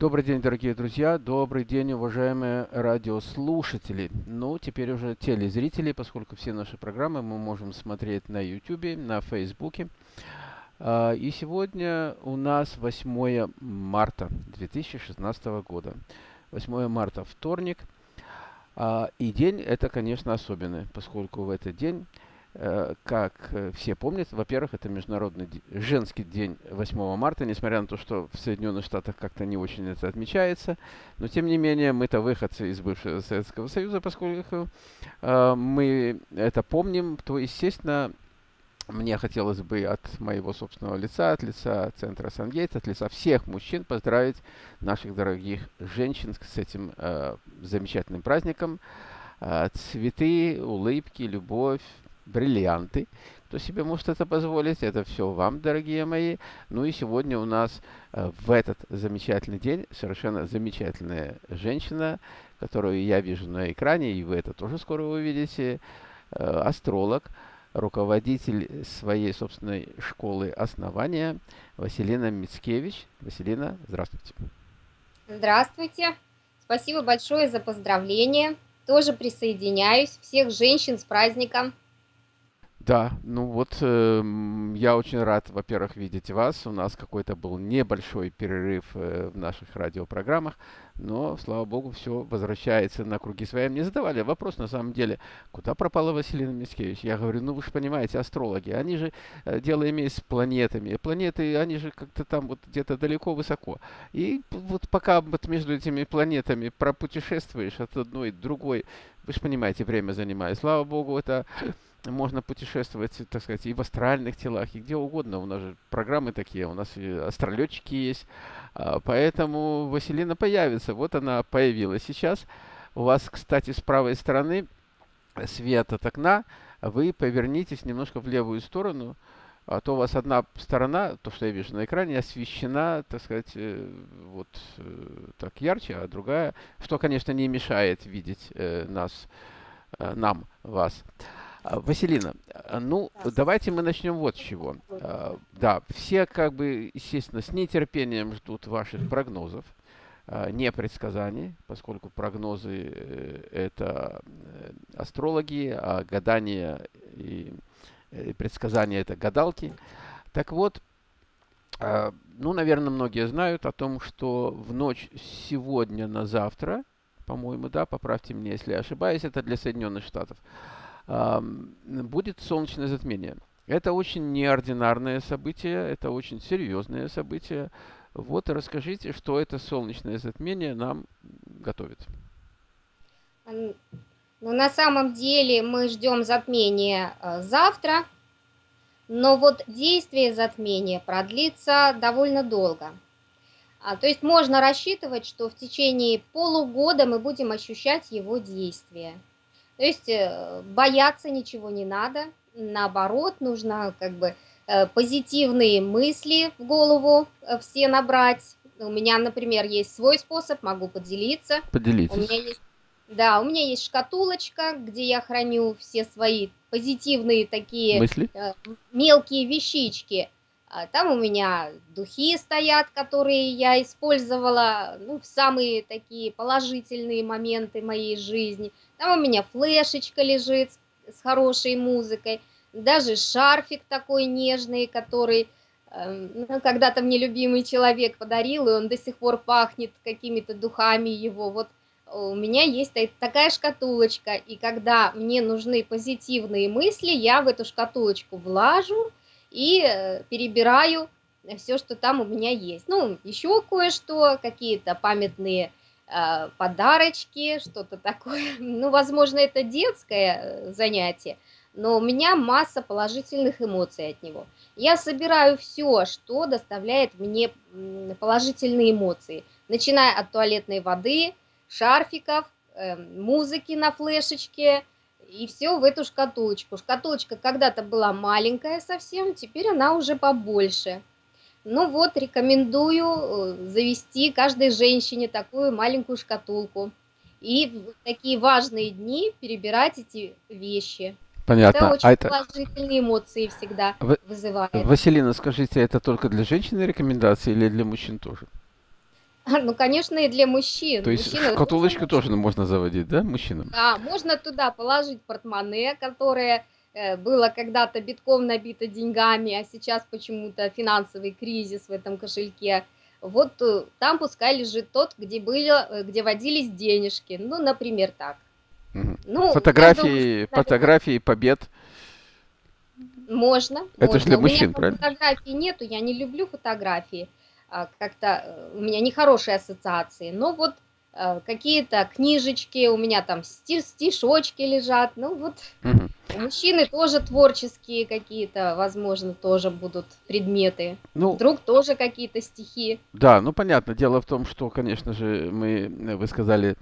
Добрый день, дорогие друзья, добрый день, уважаемые радиослушатели. Ну, теперь уже телезрители, поскольку все наши программы мы можем смотреть на YouTube, на Facebook. А, и сегодня у нас 8 марта 2016 года. 8 марта, вторник. А, и день это, конечно, особенный, поскольку в этот день как э, все помнят, во-первых, это Международный женский день 8 марта, несмотря на то, что в Соединенных Штатах как-то не очень это отмечается. Но, тем не менее, мы-то выходцы из бывшего Советского Союза, поскольку э, мы это помним, то, естественно, мне хотелось бы от моего собственного лица, от лица Центра Сангейт, от лица всех мужчин поздравить наших дорогих женщин с этим э, замечательным праздником. Э, цветы, улыбки, любовь, бриллианты. Кто себе может это позволить, это все вам, дорогие мои. Ну и сегодня у нас э, в этот замечательный день совершенно замечательная женщина, которую я вижу на экране, и вы это тоже скоро увидите, э, астролог, руководитель своей собственной школы основания Василина Мицкевич. Василина, здравствуйте. Здравствуйте. Спасибо большое за поздравление. Тоже присоединяюсь. Всех женщин с праздником. Да, ну вот э, я очень рад, во-первых, видеть вас. У нас какой-то был небольшой перерыв э, в наших радиопрограммах, но, слава богу, все возвращается на круги своя. Мне задавали вопрос, на самом деле, куда пропала Василина Мискевич? Я говорю, ну вы же понимаете, астрологи, они же э, дело имеют с планетами. Планеты, они же как-то там вот где-то далеко, высоко. И вот пока вот между этими планетами пропутешествуешь от одной к другой, вы же понимаете, время занимает. Слава богу, это можно путешествовать, так сказать, и в астральных телах, и где угодно. У нас же программы такие, у нас астролетчики есть. А, поэтому Василина появится. Вот она появилась сейчас. У вас, кстати, с правой стороны свет от окна. Вы повернитесь немножко в левую сторону. А то у вас одна сторона, то, что я вижу на экране, освещена, так сказать, э, вот э, так ярче, а другая, что, конечно, не мешает видеть э, нас, нам, вас. А, Василина, а, ну, давайте мы начнем вот с чего. А, да, все, как бы, естественно, с нетерпением ждут ваших прогнозов, не предсказаний, поскольку прогнозы э, – это э, астрологи, а гадания и э, предсказания – это гадалки. Так вот, ну, наверное, многие знают о том, что в ночь сегодня на завтра, по-моему, да, поправьте меня, если я ошибаюсь, это для Соединенных Штатов – будет солнечное затмение. Это очень неординарное событие, это очень серьезное событие. Вот расскажите, что это солнечное затмение нам готовит. Ну, на самом деле мы ждем затмения э, завтра, но вот действие затмения продлится довольно долго. А, то есть можно рассчитывать, что в течение полугода мы будем ощущать его действие. То есть э, бояться ничего не надо, наоборот, нужно как бы э, позитивные мысли в голову э, все набрать. У меня, например, есть свой способ, могу поделиться. Поделитесь. У меня есть, да, у меня есть шкатулочка, где я храню все свои позитивные такие мысли? мелкие вещички. А там у меня духи стоят, которые я использовала ну, в самые такие положительные моменты моей жизни. Там у меня флешечка лежит с хорошей музыкой, даже шарфик такой нежный, который э, ну, когда-то мне любимый человек подарил, и он до сих пор пахнет какими-то духами его. Вот у меня есть такая шкатулочка, и когда мне нужны позитивные мысли, я в эту шкатулочку влажу и э, перебираю все, что там у меня есть. Ну, еще кое-что, какие-то памятные Э, подарочки, что-то такое. Ну, возможно, это детское э, занятие, но у меня масса положительных эмоций от него. Я собираю все, что доставляет мне положительные эмоции, начиная от туалетной воды, шарфиков, э, музыки на флешечке, и все в эту шкатулочку. Шкатулочка когда-то была маленькая совсем, теперь она уже побольше. Ну вот, рекомендую э, завести каждой женщине такую маленькую шкатулку. И в такие важные дни перебирать эти вещи. Понятно. Это очень а это... положительные эмоции всегда В... вызывает. Василина, скажите, это только для женщин рекомендации или для мужчин тоже? Ну, конечно, и для мужчин. То есть Мужчины шкатулочку тоже можно заводить, да, мужчинам? Да, можно туда положить портмоне, которое э, было когда-то битком набито деньгами, а сейчас почему-то финансовый кризис в этом кошельке. Вот э, там пускай лежит тот, где были, э, где водились денежки. Ну, например, так. Мгм. Ну, Фотографии, думаю, фотографии побед. можно, Это можно. для У меня мужчин, правильно? фотографий нету, я не люблю фотографии. А, Как-то э, у меня нехорошие ассоциации. Но вот э, какие-то книжечки, у меня там сти- стишочки лежат. Ну вот Мгм. у мужчины тоже творческие какие-то, возможно, тоже будут предметы. Ну, Вдруг тоже какие-то стихи. Да, ну понятно. Дело в том, что, конечно же, мы, э, вы сказали,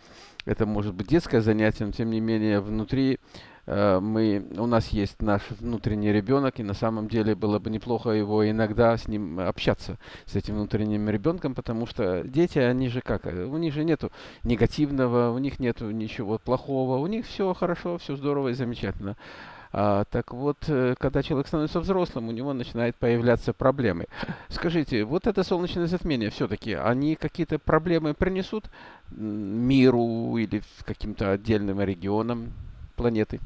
это может быть детское занятие, но тем не менее внутри э, мы, у нас есть наш внутренний ребенок, и на самом деле было бы неплохо его иногда с ним общаться, с этим внутренним ребенком, потому что дети, они же как, э, у них же нету негативного, у них нету ничего плохого, у них все хорошо, все здорово и замечательно. А, так вот, э, когда человек становится взрослым, у него начинают появляться проблемы. Скажите, вот это солнечное затмение все-таки, они какие-то проблемы принесут миру или каким-то отдельным регионам планеты?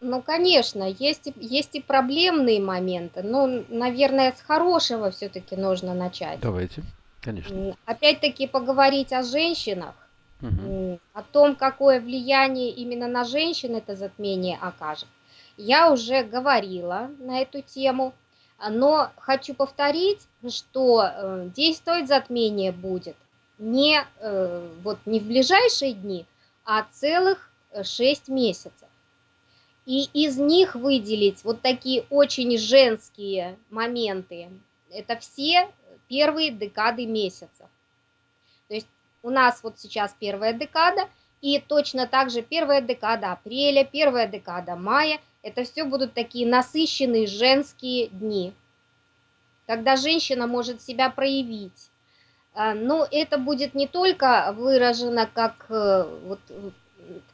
Ну, конечно, есть и, есть и проблемные моменты. Ну, наверное, с хорошего все-таки нужно начать. Давайте, конечно. Опять-таки поговорить о женщинах, м, о том, какое влияние именно на женщин это затмение окажет. Я уже говорила на эту тему, но хочу повторить, что э, действовать затмение будет не, э, вот, не в ближайшие дни, а целых 6 месяцев. И из них выделить вот такие очень женские моменты, это все первые декады месяцев. То есть у нас вот сейчас первая декада, и точно так же первая декада апреля, первая декада мая, это все будут такие насыщенные женские дни, когда женщина может себя проявить. А, Но это будет не только выражено как э, вот,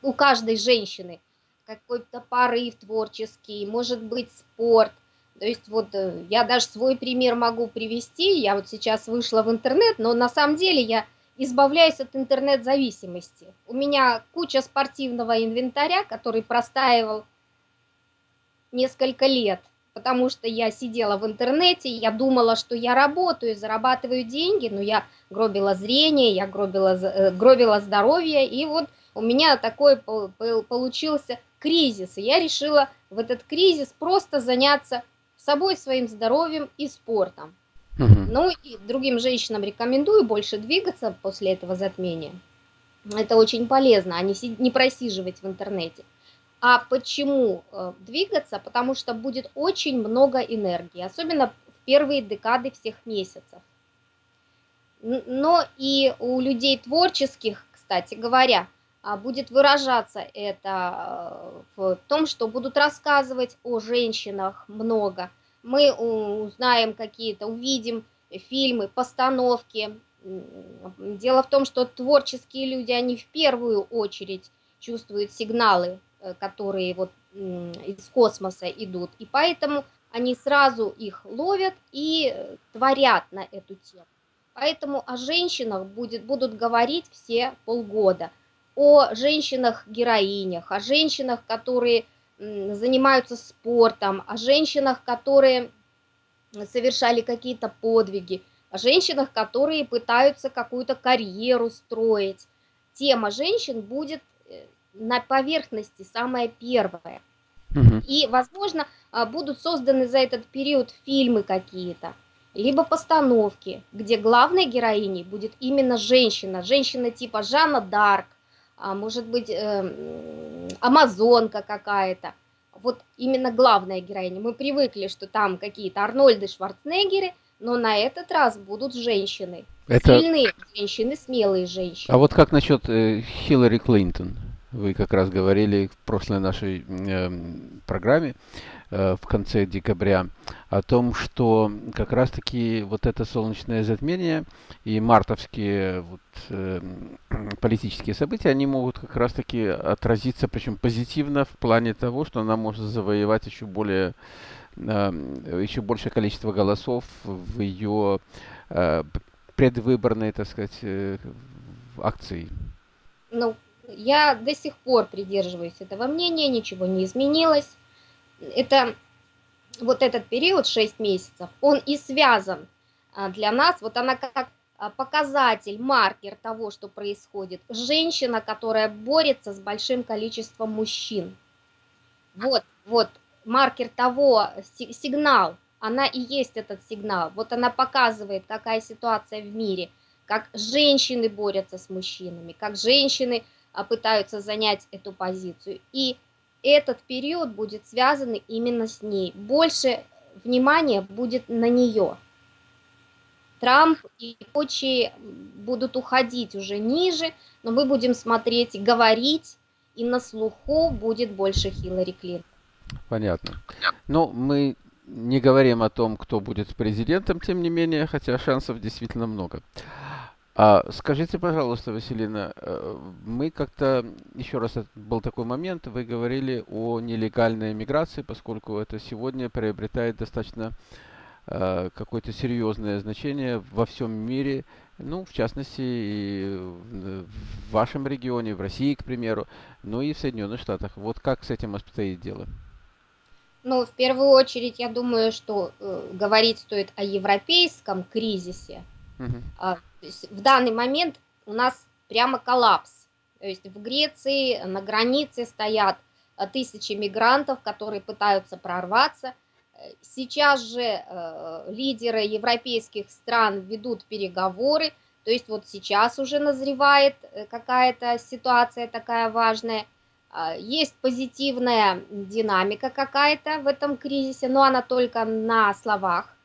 у каждой женщины, какой-то порыв творческий, может быть спорт. То есть вот э, я даже свой пример могу привести. Я вот сейчас вышла в интернет, но на самом деле я избавляюсь от интернет-зависимости. У меня куча спортивного инвентаря, который простаивал несколько лет, потому что я сидела в интернете, я думала, что я работаю, зарабатываю деньги, но я гробила зрение, я гробила, э, гробила здоровье, и вот у меня такой пол- пол- получился кризис, и я решила в этот кризис просто заняться собой, своим здоровьем и спортом. Мгм. Ну и другим женщинам рекомендую больше двигаться после этого затмения. Это очень полезно, а не, не просиживать в интернете. А почему э, двигаться? Потому что будет очень много энергии, особенно в первые декады всех месяцев. Но и у людей творческих, кстати говоря, а, будет выражаться это э, в том, что будут рассказывать о женщинах много. Мы узнаем какие-то, увидим фильмы, постановки. Дело в том, что творческие люди, они в первую очередь чувствуют сигналы, которые вот из космоса идут, и поэтому они сразу их ловят и э, творят на эту тему. Поэтому о женщинах будет, будут говорить все полгода. О женщинах-героинях, о женщинах, которые занимаются спортом, о женщинах, которые совершали какие-то подвиги, о женщинах, которые пытаются какую-то карьеру строить. Тема женщин будет э, на поверхности самая первая. Мгм. И, возможно, а, будут созданы за этот период фильмы какие-то, либо постановки, где главной героиней будет именно женщина, женщина типа Жанна Дарк, а может быть, эм, амазонка какая-то. Вот именно главная героиня. Мы привыкли, что там какие-то Арнольды Шварценеггеры, но на этот раз будут женщины. Это, Сильные женщины, смелые женщины. а вот как насчет э, Хиллари Клинтон? Вы как раз говорили в прошлой нашей эм, программе э, в конце декабря о том, что как раз-таки вот это солнечное затмение и мартовские вот, эм, политические события, они могут как раз-таки отразиться, причем позитивно в плане того, что она может завоевать еще более эм, еще большее количество голосов в ее э, предвыборной, так сказать, э, акции? Ну, я до сих пор придерживаюсь этого мнения, ничего не изменилось. Это вот этот период, 6 месяцев, он и связан а, для нас, вот она как а, показатель, маркер того, что происходит. Женщина, которая борется с большим количеством мужчин. Вот, вот, маркер того, сигнал, она и есть этот сигнал. Вот она показывает, какая ситуация в мире, как женщины борются с мужчинами, как женщины пытаются занять эту позицию. И этот период будет связан именно с ней. Больше внимания будет на нее. Трамп и прочие будут уходить уже ниже, но мы будем смотреть говорить, и на слуху будет больше Хиллари Клинтон. Понятно. Но ну, мы не говорим о том, кто будет президентом, тем не менее, хотя шансов действительно много. А скажите, пожалуйста, Василина, э, мы как-то, еще раз, был такой момент, вы говорили о нелегальной миграции, поскольку это сегодня приобретает достаточно э, какое-то серьезное значение во всем мире, ну, в частности, и в вашем регионе, в России, к примеру, ну и в Соединенных Штатах. Вот как с этим обстоит дело? Ну, в первую очередь, я думаю, что э, говорить стоит о европейском кризисе. Угу. А, в данный момент у нас прямо коллапс. То есть в Греции на границе стоят э, тысячи мигрантов, которые пытаются прорваться. Сейчас же э, лидеры европейских стран ведут переговоры, то есть вот сейчас уже назревает э, какая-то ситуация такая важная. Э, есть позитивная динамика какая-то в этом кризисе, но она только на словах.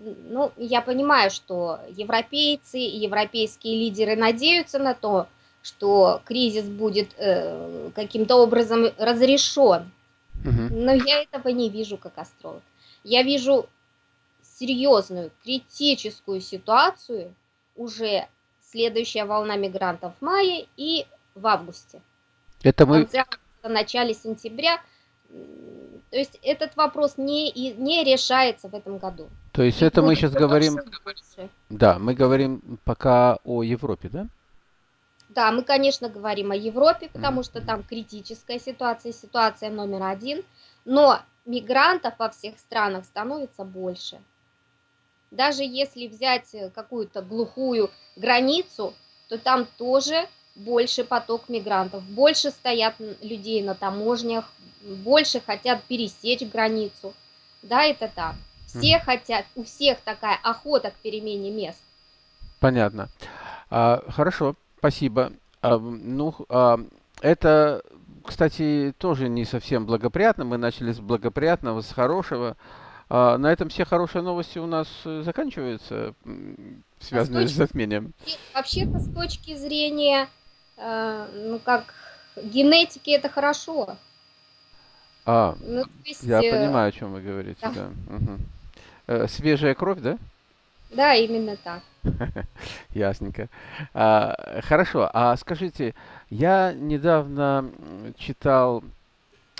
Ну, я понимаю, что европейцы и европейские лидеры надеются на то, что кризис будет э, каким-то образом разрешен. Угу. Но я этого не вижу как астролог. Я вижу серьезную, критическую ситуацию уже следующая волна мигрантов в мае и в августе. Это мы... В начале сентября то есть этот вопрос не, не решается в этом году. То есть И это мы сейчас говорим... Да, мы говорим пока о Европе, да? Да, мы, конечно, говорим о Европе, потому mm. что там критическая ситуация, ситуация номер один. Но мигрантов во всех странах становится больше. Даже если взять какую-то глухую границу, то там тоже больше поток мигрантов, больше стоят людей на таможнях, больше хотят пересечь границу. Да, это так. Все mm. хотят, у всех такая охота к перемене мест. Понятно. А, хорошо, спасибо. А, ну, а, это, кстати, тоже не совсем благоприятно. Мы начали с благоприятного, с хорошего. А, на этом все хорошие новости у нас э, заканчиваются, связанные а с, точки, с затмением. Вообще-то с точки зрения, ну как, генетики это хорошо. А, ну, есть, я э... понимаю, о чем вы говорите. Да. Да. Угу. Э, свежая кровь, да? Да, именно так. Ясненько. А, хорошо, а скажите, я недавно читал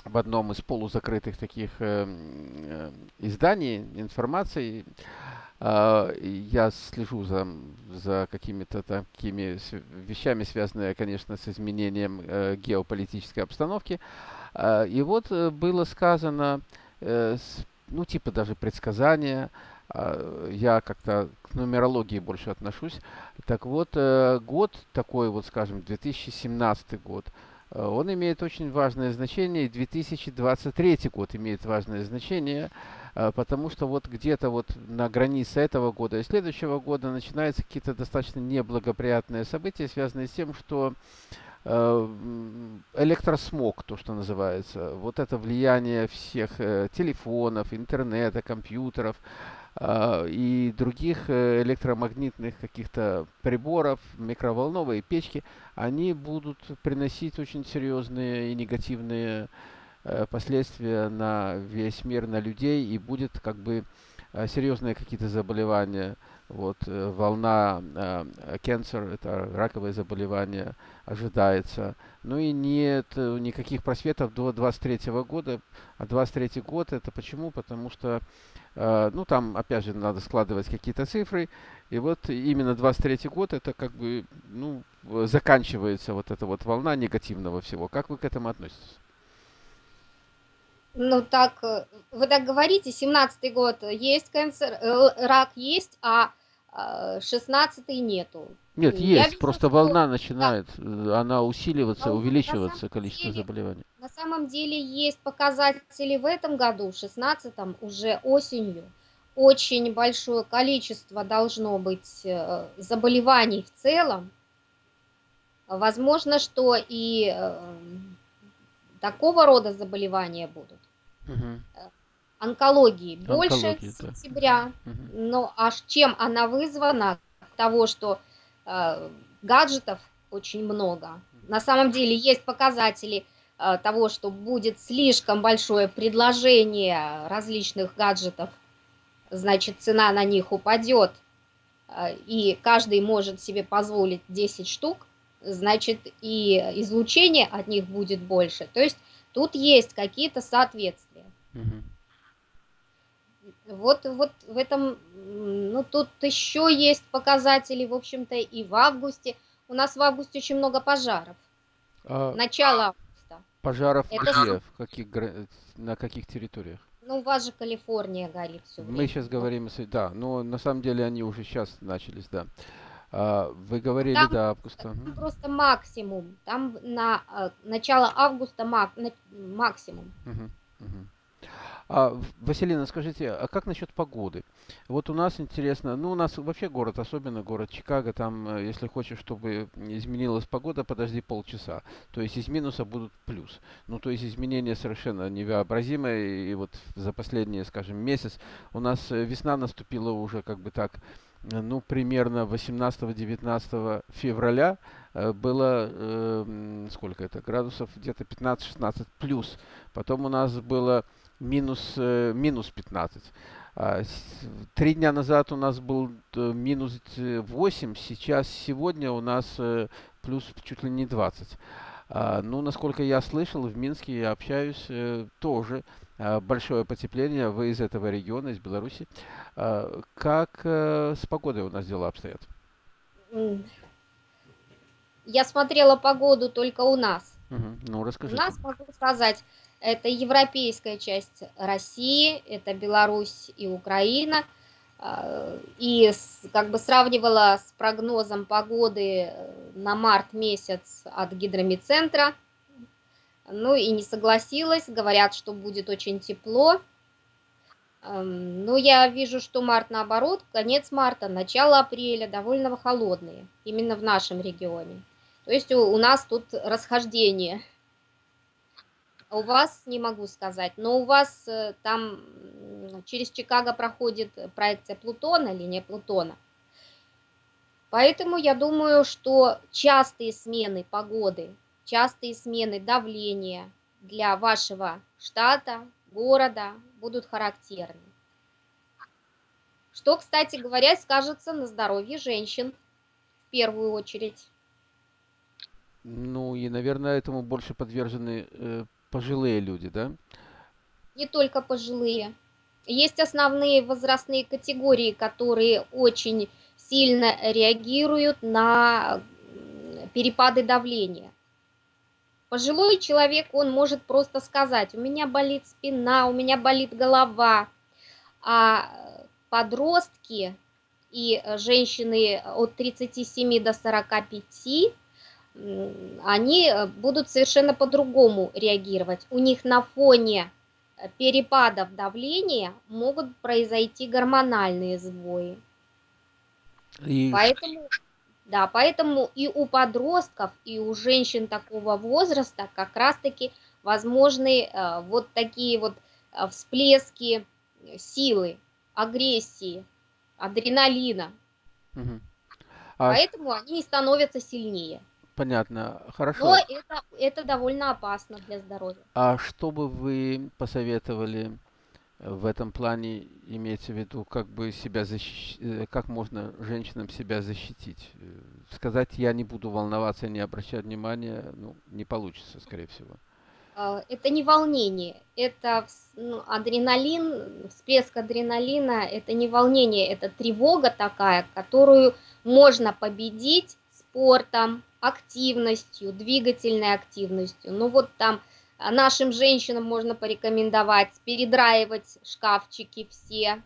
в одном из полузакрытых таких э, э, изданий информации, э, я слежу за, за какими-то такими вещами, связанными, конечно, с изменением э, геополитической обстановки. Э, и вот э, было сказано, э, ну, типа даже предсказания, э, я как-то к нумерологии больше отношусь. Так вот, год такой, вот скажем, 2017 год, он имеет очень важное значение, и 2023 год имеет важное значение, потому что вот где-то вот на границе этого года и следующего года начинаются какие-то достаточно неблагоприятные события, связанные с тем, что Э, электросмог, то, что называется, вот это влияние всех э, телефонов, интернета, компьютеров э, и других электромагнитных каких-то приборов, микроволновые печки, они будут приносить очень серьезные и негативные последствия на весь мир, на людей, и будет как бы серьезные какие-то заболевания вот волна cancer, это раковое заболевание, ожидается. Ну и нет никаких просветов до 23 года. А 23 год это почему? Потому что, ну там, опять же, надо складывать какие-то цифры. И вот именно 23 год это как бы, ну, заканчивается вот эта вот волна негативного всего. Как вы к этому относитесь? Ну так, э, вы так говорите, 17-й год есть канцер, э, рак есть, а 16-й а, нету. Нет, Я есть, вижу, просто волна начинает, да. она усиливаться, а увеличиваться, количество деле, заболеваний. На самом деле есть показатели в этом году, в 16-м, уже осенью. Очень большое количество должно быть э, заболеваний в целом. Возможно, что и такого рода заболевания будут. Угу. Онкологии больше Онкология, сентября. Да. Угу. Но аж чем она вызвана? Того, что э, гаджетов очень много. На самом деле есть показатели э, того, что будет слишком большое предложение различных гаджетов, значит цена на них упадет, э, и каждый может себе позволить 10 штук, значит и излучение от них будет больше. То есть тут есть какие-то соответствия. Угу. Вот, вот в этом, ну тут еще есть показатели, в общем-то, и в августе. У нас в августе очень много пожаров. А Начало августа. Пожаров Это... где? В каких, на каких территориях? Ну, у вас же Калифорния горит все время. Мы сейчас говорим, да, но на самом деле они уже сейчас начались, да. А, вы говорили там, до августа. Там просто максимум. Там на э, начало августа мак, на, максимум. Угу, угу. А, Василина, скажите, а как насчет погоды? Вот у нас интересно, ну у нас вообще город, особенно город Чикаго, там, э, если хочешь, чтобы изменилась погода, подожди полчаса. То есть из минуса будут плюс. Ну то есть изменения совершенно невообразимые. И вот за последний, скажем, месяц у нас э, весна наступила уже как бы так ну, примерно 18-19 февраля э, было, э, сколько это, градусов, где-то 15-16 плюс. Потом у нас было минус, э, минус 15. А, три дня назад у нас был э, минус 8, сейчас, сегодня у нас э, плюс чуть ли не 20. А, ну, насколько я слышал, в Минске я общаюсь э, тоже большое потепление. Вы из этого региона, из Беларуси. А, как э, с погодой у нас дела обстоят? Я смотрела погоду только у нас. Угу. Ну, расскажите. У нас, могу сказать, это европейская часть России, это Беларусь и Украина. И как бы сравнивала с прогнозом погоды э, на март месяц от гидромедцентра. Ну и не согласилась, говорят, что будет очень тепло. Ну, я вижу, что март наоборот, конец марта, начало апреля довольно холодные, именно в нашем регионе. То есть у, у нас тут расхождение. У вас не могу сказать, но у вас э, там через Чикаго проходит проекция Плутона, линия Плутона. Поэтому я думаю, что частые смены погоды, частые смены давления для вашего штата, города будут характерны. Что, кстати говоря, скажется на здоровье женщин в первую очередь. Ну и, наверное, этому больше подвержены э, пожилые люди, да? Не только пожилые. Есть основные возрастные категории, которые очень сильно реагируют на перепады давления. Пожилой человек, он может просто сказать, у меня болит спина, у меня болит голова. А подростки и женщины от 37 до 45, они будут совершенно по-другому реагировать. У них на фоне перепадов давления могут произойти гормональные сбои. И... Поэтому, да, поэтому и у подростков, и у женщин такого возраста как раз-таки возможны э, вот такие вот э, всплески силы, агрессии, адреналина. Угу. А... Поэтому они становятся сильнее. Понятно, хорошо. Но это, это довольно опасно для здоровья. А что бы вы посоветовали в этом плане имеется в виду, как бы себя защищ... Э, как можно женщинам себя защитить. Э, сказать, я не буду волноваться, не обращать внимания, ну, не получится, скорее всего. А, это не волнение, это ну, адреналин, всплеск адреналина, это не волнение, это тревога такая, которую можно победить спортом, активностью, двигательной активностью. Ну вот там нашим женщинам можно порекомендовать передраивать шкафчики все.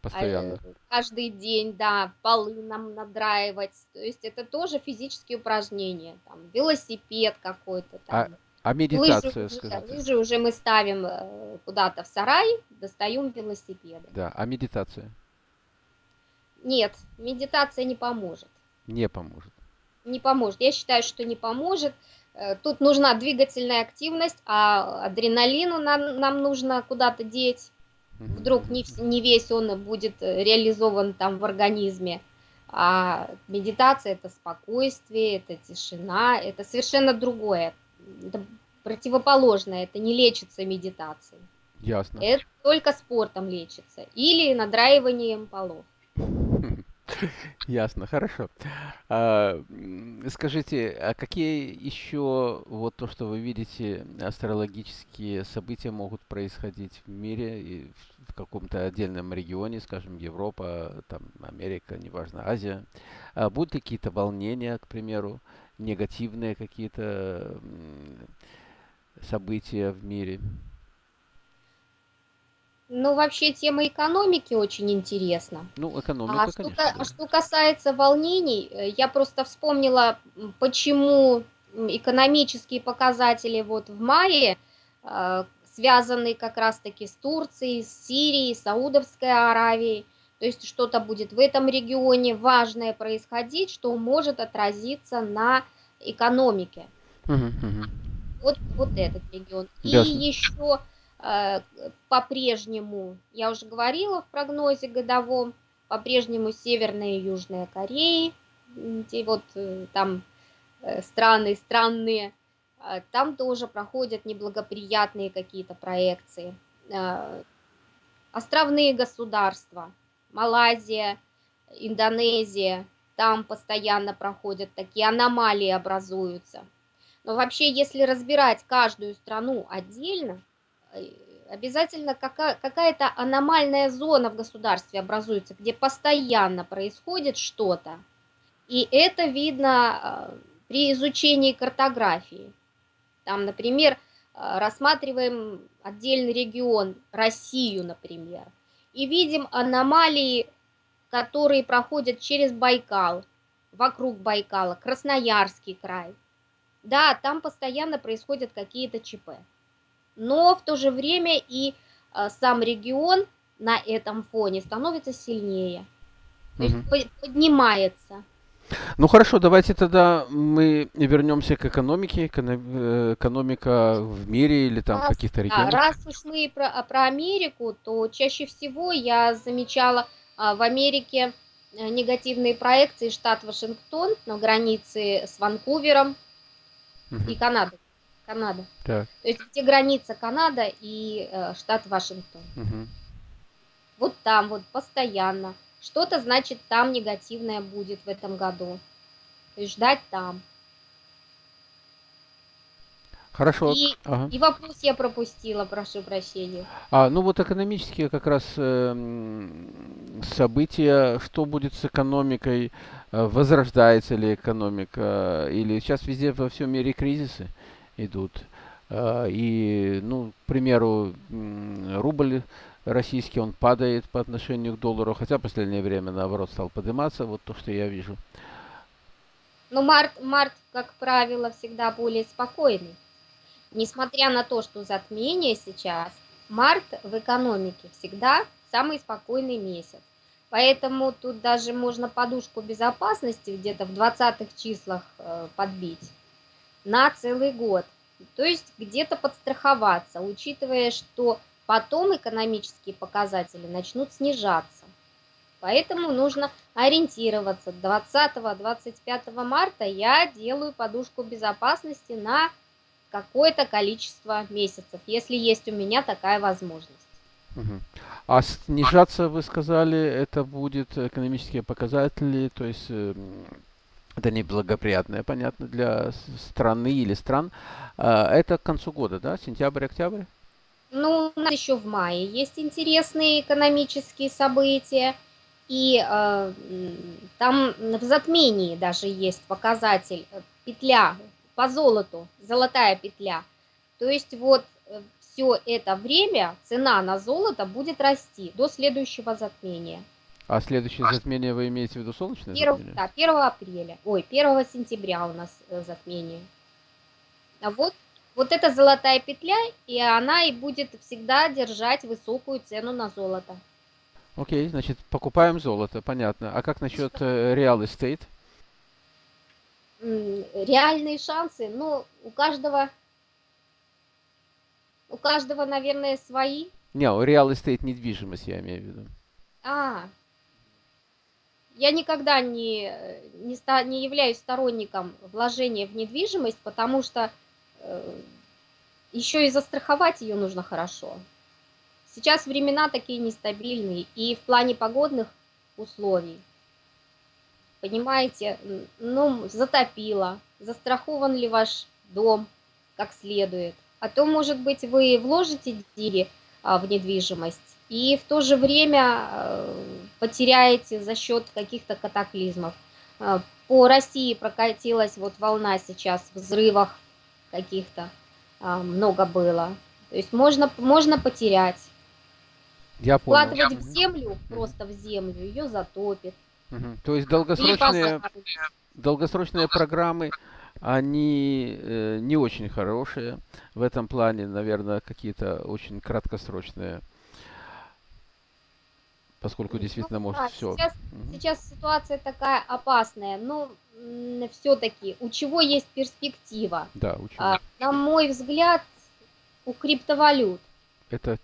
Постоянно. А, каждый день, да, полы нам надраивать. То есть это тоже физические упражнения. Там велосипед какой-то. А там. А медитация, лыжи, скажите? Лыжи уже мы ставим э, куда-то в сарай, достаем велосипеды. Да, а медитация? Нет, медитация не поможет. Не поможет. Не поможет. Я считаю, что не поможет. Э, тут нужна двигательная активность, а адреналину нам, нам нужно куда-то деть. Вдруг не, не весь он будет реализован там в организме. А медитация это спокойствие, это тишина, это совершенно другое это противоположное, это не лечится медитацией. Ясно. Это только спортом лечится или надраиванием полов. Ясно, хорошо. А, скажите, а какие еще, вот то, что вы видите, астрологические события могут происходить в мире и в каком-то отдельном регионе, скажем, Европа, там, Америка, неважно, Азия? А будут ли какие-то волнения, к примеру, негативные какие-то события в мире? Ну, вообще тема экономики очень интересна. Ну, экономика, а конечно. Что, да. что касается волнений, э, я просто вспомнила, почему экономические показатели вот в мае э, связаны как раз-таки с Турцией, с Сирией, Саудовской Аравией. То есть что-то будет в этом регионе важное происходить, что может отразиться на экономике. Вот, вот этот регион. Ясно. И еще по-прежнему, я уже говорила в прогнозе годовом, по-прежнему Северная и Южная Кореи, те вот э, там э, страны странные, э, там тоже проходят неблагоприятные какие-то проекции. Э, островные государства, Малайзия, Индонезия, там постоянно проходят такие аномалии образуются. Но вообще, если разбирать каждую страну отдельно, э, обязательно какая-то аномальная зона в государстве образуется, где постоянно происходит что-то. И это видно э, при изучении картографии. Там, например, э, рассматриваем отдельный регион, Россию, например, и видим аномалии, которые проходят через Байкал, вокруг Байкала, Красноярский край. Да, там постоянно происходят какие-то ЧП. Но в то же время и э, сам регион на этом фоне становится сильнее. То угу. есть поднимается. Ну хорошо, давайте тогда мы вернемся к экономике, э, экономика в мире или там раз, каких-то регионах. Да, раз уж мы про, про Америку, то чаще всего я замечала а, в Америке э, негативные проекции штат Вашингтон на границе с Ванкувером угу. и Канадой. Канада. Так. То есть где граница Канада и э, штат Вашингтон. Угу. Вот там вот постоянно. Что-то значит там негативное будет в этом году. То есть ждать там. Хорошо. И, ага. и вопрос я пропустила, прошу прощения. А, ну вот экономические как раз э, события, что будет с экономикой, э, возрождается ли экономика, или сейчас везде во всем мире кризисы идут. Э, и, ну, к примеру, рубль российский, он падает по отношению к доллару, хотя в последнее время, наоборот, стал подниматься, вот то, что я вижу. Ну, март, март, как правило, всегда более спокойный. Несмотря на то, что затмение сейчас, март в экономике всегда самый спокойный месяц. Поэтому тут даже можно подушку безопасности где-то в 20 числах э, подбить на целый год. То есть где-то подстраховаться, учитывая, что потом экономические показатели начнут снижаться. Поэтому нужно ориентироваться. 20-25 марта я делаю подушку безопасности на какое-то количество месяцев, если есть у меня такая возможность. Мгм. А снижаться, вы сказали, это будет экономические показатели, то есть э, м, это неблагоприятное, понятно, для страны или стран. А, Это к концу года, да? Сентябрь, октябрь? Ну, у нас еще в мае есть интересные экономические события, и э, там в затмении даже есть показатель э, петля по золоту, золотая петля. То есть вот все это время цена на золото будет расти до следующего затмения. А следующее затмение вы имеете в виду солнечное Перв- затмение? да, 1 апреля, ой, 1 сентября у нас э, затмение. А вот, вот эта золотая петля, и она и будет всегда держать высокую цену на золото. Окей, значит, покупаем золото, понятно. А как насчет э, estate? М, Реальные шансы, ну, у каждого, у каждого, наверное, свои. Не, real estate недвижимость я имею в виду. А, я никогда не, не, ста- не являюсь сторонником вложения в недвижимость, потому что еще и застраховать ее нужно хорошо. Сейчас времена такие нестабильные, и в плане погодных условий, понимаете, ну, затопило, застрахован ли ваш дом как следует. А то, может быть, вы вложите деньги а, в недвижимость, и в то же время э, потеряете за счет каких-то катаклизмов. Э, По России прокатилась вот волна сейчас взрывов каких-то, а, много было. То есть можно, можно потерять. Я понял. Вкладывать в землю, просто в землю, ее затопит. Мгм. То есть долгосрочные, долгосрочные программы, они э, не очень хорошие. В этом плане, наверное, какие-то очень краткосрочные, поскольку Ну, действительно да, может все. Сейчас, сейчас ситуация такая опасная, но все-таки у чего есть перспектива? Да, учу. А, на мой взгляд, у криптовалют. Это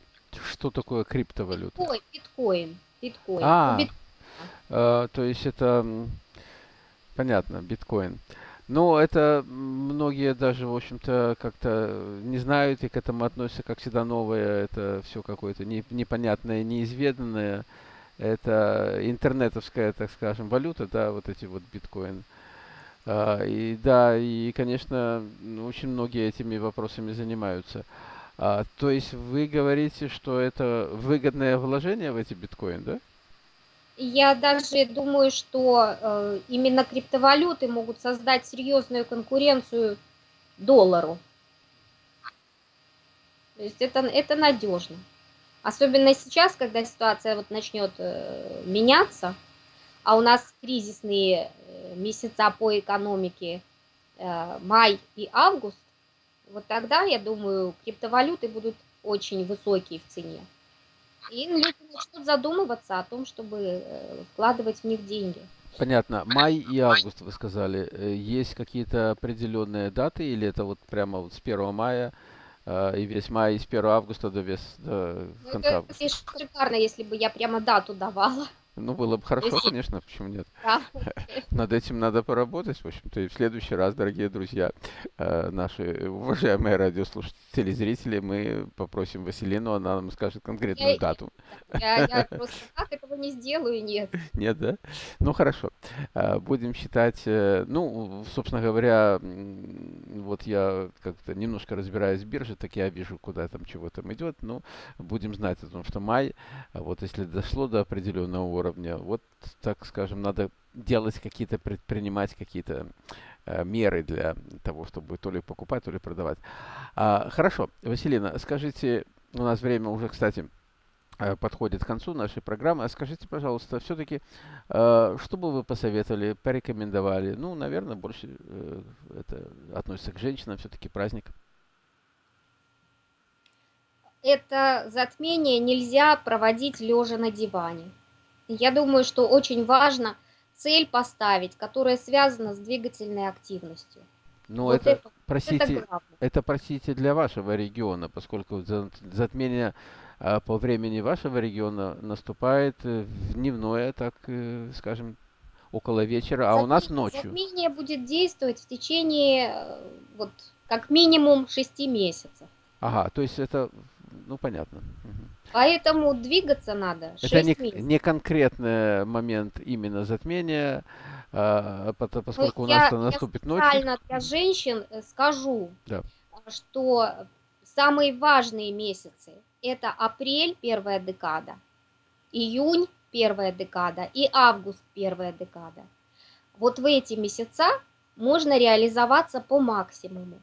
что такое криптовалюта? Биткоин, биткоин, биткоин. А. У бит- А, то есть это понятно, биткоин. Но это многие даже, в общем-то, как-то не знают и к этому относятся как всегда новое. Это все какое-то не- непонятное, неизведанное. Это интернетовская, так скажем, валюта, да, вот эти вот биткоин. А, и да, и, конечно, ну, очень многие этими вопросами занимаются. А, то есть вы говорите, что это выгодное вложение в эти биткоины, да? Я даже думаю, что э, именно криптовалюты могут создать серьезную конкуренцию доллару. То есть это, это надежно. Особенно сейчас, когда ситуация вот начнет э, меняться, а у нас кризисные э, месяца по экономике э, май и август, вот тогда, я думаю, криптовалюты будут очень высокие в цене. И люди начнут задумываться о том, чтобы вкладывать в них деньги. Понятно. Май и август, вы сказали. Есть какие-то определенные даты или это вот прямо вот с 1 мая и весь май, и с 1 августа до, вес, до Ну, конца это августа? шикарно, если бы я прямо дату давала. Ну, было бы хорошо, Если- конечно, почему нет. Да. Над этим надо поработать, в общем-то, и в следующий раз, дорогие друзья, э, наши уважаемые радиослушатели, зрители, мы попросим Василину, она нам скажет конкретную Я- дату. Я, я просто так этого не сделаю, нет. Нет, да? Ну, хорошо. А, Будем считать, э, ну, собственно говоря, вот я как-то немножко разбираюсь в бирже, так я вижу, куда там чего там идет. Ну, будем знать о том, что май, а вот если дошло до определенного уровня, вот, так скажем, надо делать какие-то, предпринимать какие-то э, меры для того, чтобы то ли покупать, то ли продавать. А, Хорошо, Василина, скажите, у нас время уже, кстати, э, подходит к концу нашей программы. А скажите, пожалуйста, все-таки, что бы вы посоветовали, порекомендовали? Ну, наверное, больше э, это относится к женщинам, все-таки праздник. Это затмение нельзя проводить лежа на диване. Я думаю, что очень важно цель поставить, которая связана с двигательной активностью. Ну, Вот это, это- Это простите, главное. это, простите, для вашего региона, поскольку за- затмение а, по времени вашего региона наступает э, в дневное, так э, скажем, около вечера, а у нас Затмение- ночью. Затмение будет действовать в течение э, вот как минимум 6 месяцев. Ага, то есть это, ну, понятно. Мгм. Поэтому двигаться надо Это не, 6 месяцев. не конкретный момент именно затмения, а, Ну, поскольку у я, нас-то я наступит ночью. специально для женщин э, скажу, Да. что самые важные месяцы это апрель, первая декада, июнь, первая декада и август, первая декада. Вот в эти месяца можно реализоваться по максимуму.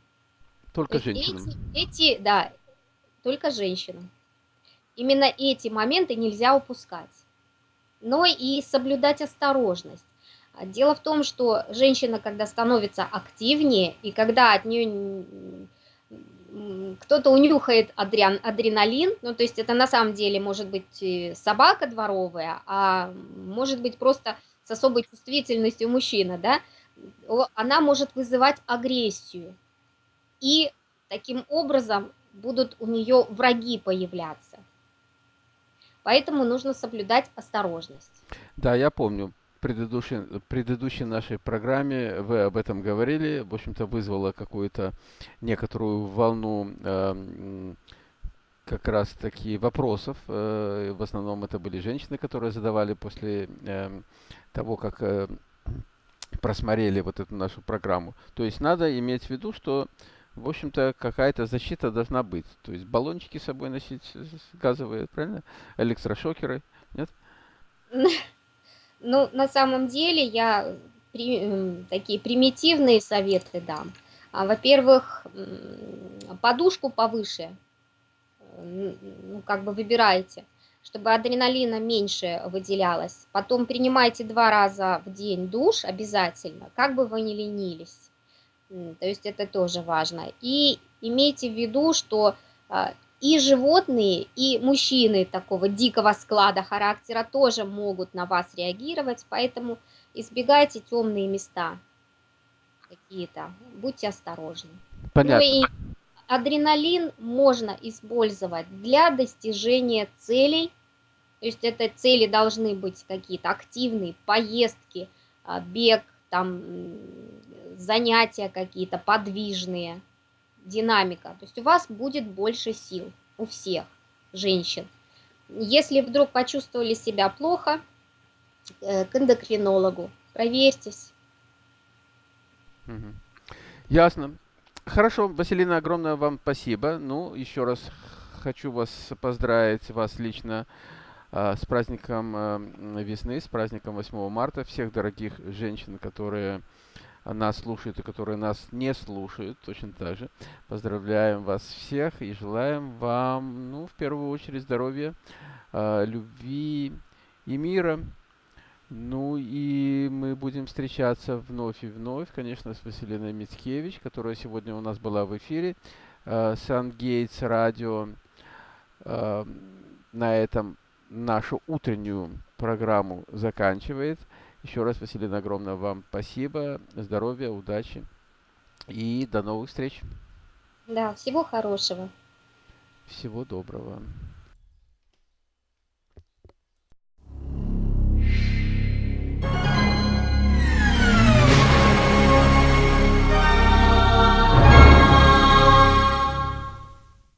То Только есть женщинам. эти, эти, да, только женщинам. Именно эти моменты нельзя упускать. Но и соблюдать осторожность. Дело в том, что женщина, когда становится активнее, и когда от нее кто-то унюхает адриан, адреналин, ну то есть это на самом деле может быть и собака дворовая, а может быть просто с особой чувствительностью мужчина, да, она может вызывать агрессию. И таким образом будут у нее враги появляться. Поэтому нужно соблюдать осторожность. Да, я помню. В предыдущей, предыдущей нашей программе вы об этом говорили. В общем-то, вызвало какую-то некоторую волну эм, как раз таки вопросов. Э, в основном это были женщины, которые задавали после эм, того, как э, просмотрели вот эту нашу программу. То есть надо иметь в виду, что, в общем-то, какая-то защита должна быть. То есть баллончики с собой носить э, газовые, правильно? Электрошокеры, нет? Ну, на самом деле я при- м, такие примитивные советы дам. А, Во-первых, подушку повыше, э, ну, как бы выбирайте, чтобы адреналина меньше выделялось. Потом принимайте два раза в день душ обязательно, как бы вы ни ленились. То есть это тоже важно. И имейте в виду, что а, и животные, и мужчины такого дикого склада характера тоже могут на вас реагировать, поэтому избегайте темные места какие-то, будьте осторожны. Ну Понятно. и адреналин можно использовать для достижения целей, то есть это цели должны быть какие-то активные, поездки, а, бег, там занятия какие-то подвижные, динамика. То есть у вас будет больше сил у всех женщин. Если вдруг почувствовали себя плохо, э, к эндокринологу, проверьтесь. Ясно. Хорошо, Василина, огромное вам спасибо. Ну, еще раз хочу вас поздравить, вас лично, с праздником а, м, весны, с праздником 8 марта. Всех дорогих женщин, которые нас слушают и которые нас не слушают, точно так же. Поздравляем вас всех и желаем вам, ну, в первую очередь, здоровья, а, любви и мира. Ну и мы будем встречаться вновь и вновь, конечно, с Василиной Мицкевич, которая сегодня у нас была в эфире. Сангейтс радио э, на этом нашу утреннюю программу заканчивает. Еще раз, Василина, огромное вам спасибо, здоровья, удачи и до новых встреч. Да, всего хорошего. Всего доброго.